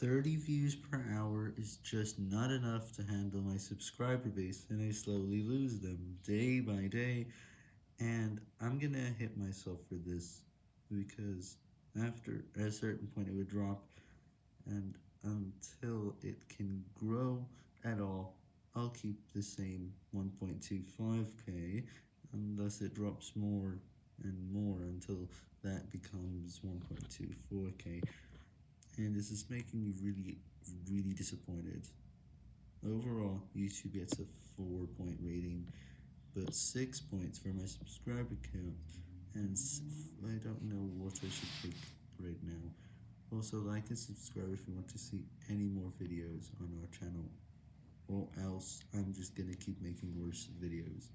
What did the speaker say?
30 views per hour is just not enough to handle my subscriber base, and I slowly lose them day by day, and I'm gonna hit myself for this, because after a certain point it would drop, and until it can grow at all, I'll keep the same 1.25k, unless it drops more and more until that becomes 1.24k and this is making me really, really disappointed. Overall, YouTube gets a 4 point rating, but 6 points for my subscriber count, and I don't know what I should pick right now. Also, like and subscribe if you want to see any more videos on our channel, or else I'm just gonna keep making worse videos.